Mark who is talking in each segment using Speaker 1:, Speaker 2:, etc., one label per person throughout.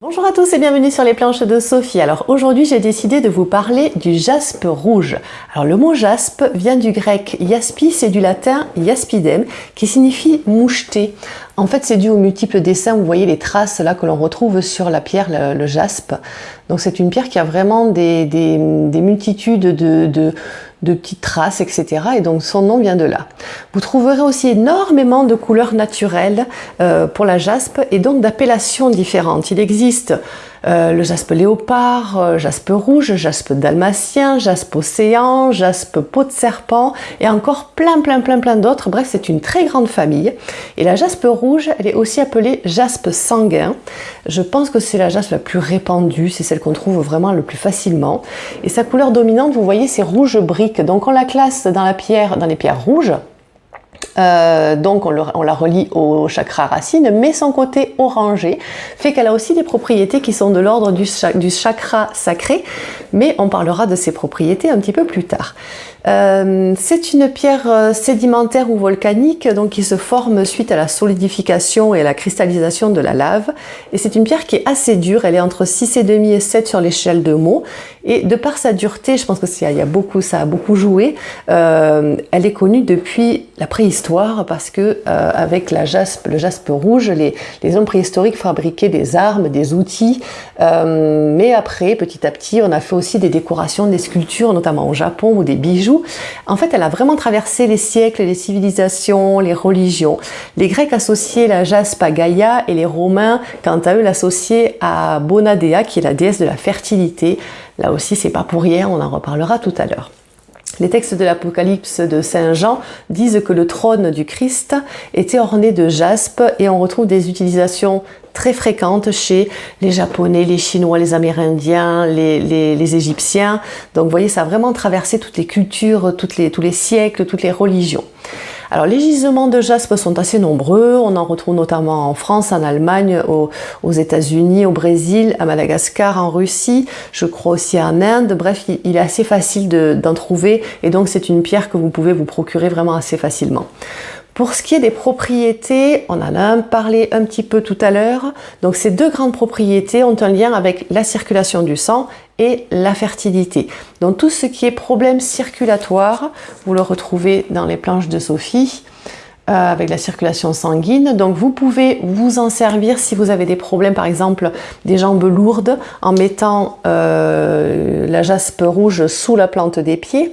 Speaker 1: Bonjour à tous et bienvenue sur les planches de Sophie. Alors aujourd'hui j'ai décidé de vous parler du jaspe rouge. Alors le mot jaspe vient du grec jaspis et du latin jaspidem qui signifie moucheté. En fait c'est dû aux multiples dessins, vous voyez les traces là que l'on retrouve sur la pierre, le, jaspe. Donc c'est une pierre qui a vraiment des, multitudes de de petites traces, etc. Et donc son nom vient de là. Vous trouverez aussi énormément de couleurs naturelles euh, pour la jaspe et donc d'appellations différentes. Il existe euh, le jaspe léopard, euh, jaspe rouge, jaspe dalmatien, jaspe océan, jaspe peau de serpent et encore plein plein plein plein d'autres. Bref, c'est une très grande famille. Et la jaspe rouge, elle est aussi appelée jaspe sanguin. Je pense que c'est la jaspe la plus répandue, c'est celle qu'on trouve vraiment le plus facilement. Et sa couleur dominante, vous voyez, c'est rouge brique. Donc on la classe dans la pierre, dans les pierres rouges. Euh, donc on, la relie au chakra racine, mais son côté orangé fait qu'elle a aussi des propriétés qui sont de l'ordre du, chakra sacré, mais on parlera de ces propriétés un petit peu plus tard. Euh, c'est une pierre euh, sédimentaire ou volcanique donc qui se forme suite à la solidification et à la cristallisation de la lave. Et c'est une pierre qui est assez dure, elle est entre 6,5 et 7 sur l'échelle de Mohs. Et de par sa dureté, je pense que ça, y a beaucoup, ça a beaucoup joué, elle est connue depuis la préhistoire parce que avec la jaspe, le jaspe rouge, les, hommes préhistoriques fabriquaient des armes, des outils. mais après, petit à petit, on a fait aussi des décorations, des sculptures, notamment au Japon, ou des bijoux en fait, elle a vraiment traversé les siècles, les civilisations, les religions. Les Grecs associaient la jaspe à Gaïa et les Romains, quant à eux, l'associaient à Bonadea, qui est la déesse de la fertilité. Là aussi, c'est pas pour rien, on en reparlera tout à l'heure. Les textes de l'Apocalypse de Saint Jean disent que le trône du Christ était orné de jaspe et on retrouve des utilisations très fréquentes chez les Japonais, les Chinois, les Amérindiens, les, Égyptiens. Donc vous voyez, ça a vraiment traversé toutes les cultures, tous les siècles, toutes les religions. Alors les gisements de jaspe sont assez nombreux, on en retrouve notamment en France, en Allemagne, aux, États-Unis, au Brésil, à Madagascar, en Russie, je crois aussi en Inde, bref il, est assez facile d'en trouver. Et donc c'est une pierre que vous pouvez vous procurer vraiment assez facilement. Pour ce qui est des propriétés, on en a parlé un petit peu tout à l'heure. Donc ces deux grandes propriétés ont un lien avec la circulation du sang et la fertilité. Donc tout ce qui est problème circulatoire, vous le retrouvez dans les planches de Sophie. Euh, avec la circulation sanguine. Donc vous pouvez vous en servir si vous avez des problèmes, par exemple des jambes lourdes, en mettant euh, la jaspe rouge sous la plante des pieds.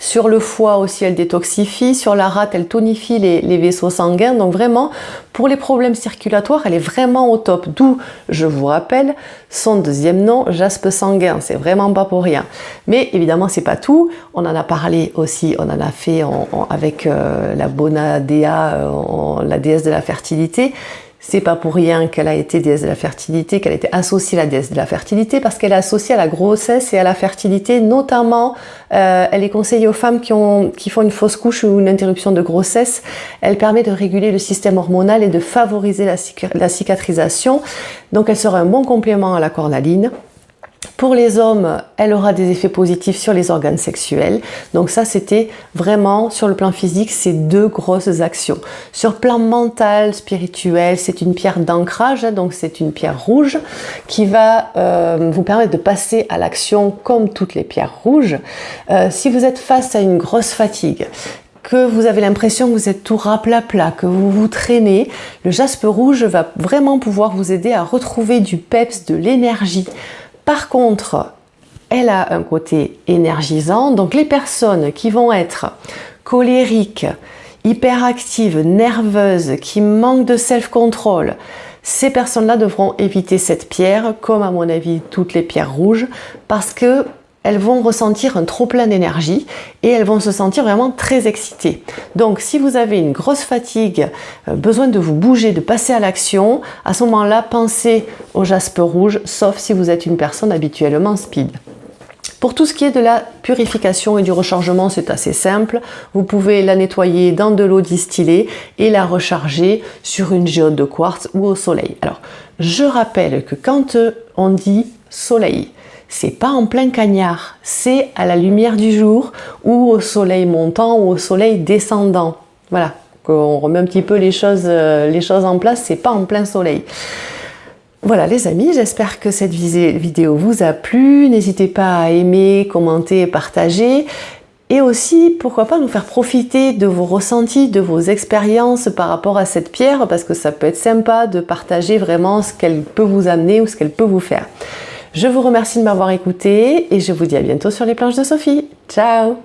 Speaker 1: Sur le foie aussi, elle détoxifie. Sur la rate, elle tonifie les, vaisseaux sanguins. Donc vraiment, pour les problèmes circulatoires, elle est vraiment au top. D'où, je vous rappelle, son deuxième nom, jaspe sanguin. C'est vraiment pas pour rien. Mais évidemment, c'est pas tout. On en a parlé aussi, on en a fait avec euh, la Bonadea, euh, la déesse de la fertilité. C'est pas pour rien qu'elle a été déesse de la fertilité, qu'elle a été associée à la déesse de la fertilité, parce qu'elle est associée à la grossesse et à la fertilité, notamment, euh, elle est conseillée aux femmes qui, ont, qui font une fausse couche ou une interruption de grossesse. Elle permet de réguler le système hormonal et de favoriser la, cicatrisation. Donc elle sera un bon complément à la cornaline. Pour les hommes, elle aura des effets positifs sur les organes sexuels. Donc ça, c'était vraiment, sur le plan physique, ces deux grosses actions. Sur le plan mental, spirituel, c'est une pierre d'ancrage, hein, donc c'est une pierre rouge qui va euh, vous permettre de passer à l'action comme toutes les pierres rouges. Euh, si vous êtes face à une grosse fatigue, que vous avez l'impression que vous êtes tout rapla-plat, que vous vous traînez, le jaspe rouge va vraiment pouvoir vous aider à retrouver du peps, de l'énergie, par contre, elle a un côté énergisant, donc les personnes qui vont être colériques, hyperactives, nerveuses, qui manquent de self-control, ces personnes-là devront éviter cette pierre, comme à mon avis toutes les pierres rouges, parce que elles vont ressentir un trop plein d'énergie et elles vont se sentir vraiment très excitées. Donc si vous avez une grosse fatigue, euh, besoin de vous bouger, de passer à l'action, à ce moment-là, pensez au jaspe rouge, sauf si vous êtes une personne habituellement speed. Pour tout ce qui est de la purification et du rechargement, c'est assez simple. Vous pouvez la nettoyer dans de l'eau distillée et la recharger sur une géode de quartz ou au soleil. Alors, je rappelle que quand on dit soleil, c'est pas en plein cagnard, c'est à la lumière du jour ou au soleil montant ou au soleil descendant. Voilà, qu'on remet un petit peu les choses, euh, les choses en place, c'est pas en plein soleil. Voilà les amis, j'espère que cette vidéo vous a plu. N'hésitez pas à aimer, commenter, partager. Et aussi, pourquoi pas nous faire profiter de vos ressentis, de vos expériences par rapport à cette pierre, parce que ça peut être sympa de partager vraiment ce qu'elle peut vous amener ou ce qu'elle peut vous faire. Je vous remercie de m'avoir écouté et je vous dis à bientôt sur les planches de Sophie. Ciao